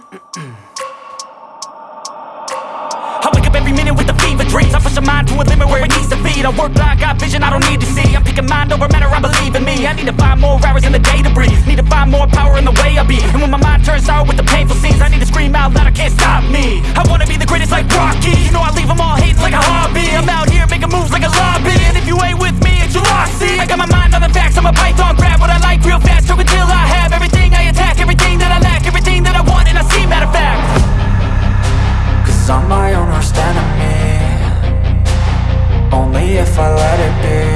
I wake up every minute with a fever dreams. I push my mind to a limit where it needs to be. I work blind, got vision I don't need to see. I'm picking mind over matter, I believe in me. I need to find more hours in the day to breathe. Need to find more power in the way I be worst enemy Only if I let it be.